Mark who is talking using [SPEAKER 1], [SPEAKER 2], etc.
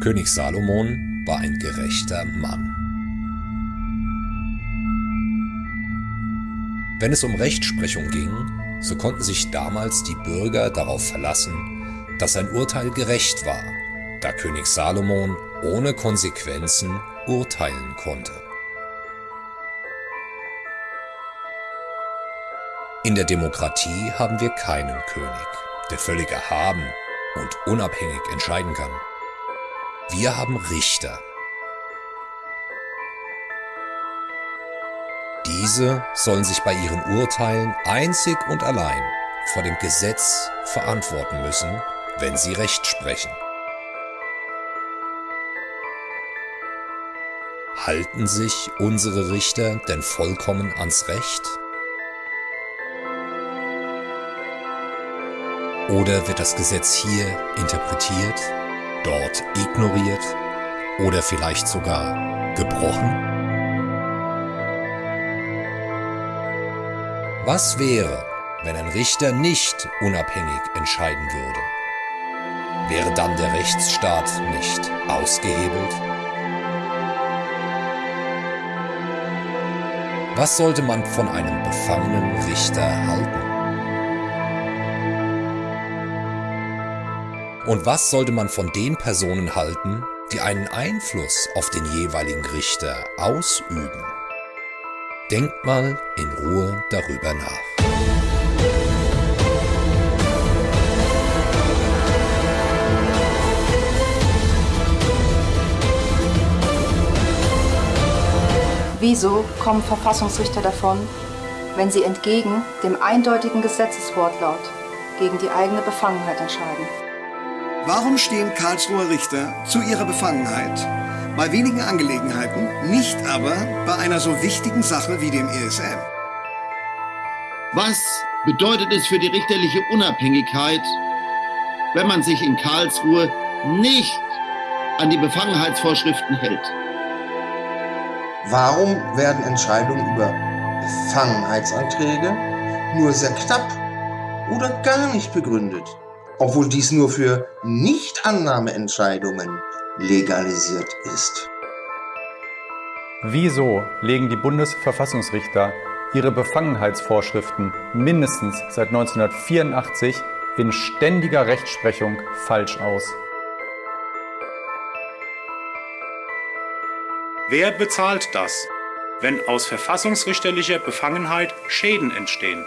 [SPEAKER 1] König Salomon war ein gerechter Mann. Wenn es um Rechtsprechung ging, so konnten sich damals die Bürger darauf verlassen, dass sein Urteil gerecht war, da König Salomon ohne Konsequenzen urteilen konnte. In der Demokratie haben wir keinen König, der völlig erhaben und unabhängig entscheiden kann. Wir haben Richter. Diese sollen sich bei ihren Urteilen einzig und allein vor dem Gesetz verantworten müssen, wenn sie Recht sprechen. Halten sich unsere Richter denn vollkommen ans Recht? Oder wird das Gesetz hier interpretiert, dort ignoriert oder vielleicht sogar gebrochen? Was wäre, wenn ein Richter nicht unabhängig entscheiden würde? Wäre dann der Rechtsstaat nicht ausgehebelt? Was sollte man von einem befangenen Richter halten? Und was sollte man von den Personen halten, die einen Einfluss auf den jeweiligen Richter ausüben? Denkt mal in Ruhe darüber nach.
[SPEAKER 2] Wieso kommen Verfassungsrichter davon, wenn sie entgegen dem eindeutigen Gesetzeswortlaut gegen die eigene Befangenheit entscheiden?
[SPEAKER 3] Warum stehen Karlsruher Richter zu ihrer Befangenheit bei wenigen Angelegenheiten, nicht aber bei einer so wichtigen Sache wie dem ESM?
[SPEAKER 4] Was bedeutet es für die richterliche Unabhängigkeit, wenn man sich in Karlsruhe nicht an die Befangenheitsvorschriften hält?
[SPEAKER 5] Warum werden Entscheidungen über Befangenheitsanträge nur sehr knapp oder gar nicht begründet? Obwohl dies nur für Nichtannahmeentscheidungen legalisiert ist.
[SPEAKER 6] Wieso legen die Bundesverfassungsrichter ihre Befangenheitsvorschriften mindestens seit 1984 in ständiger Rechtsprechung falsch aus?
[SPEAKER 7] Wer bezahlt das, wenn aus verfassungsrichterlicher Befangenheit Schäden entstehen?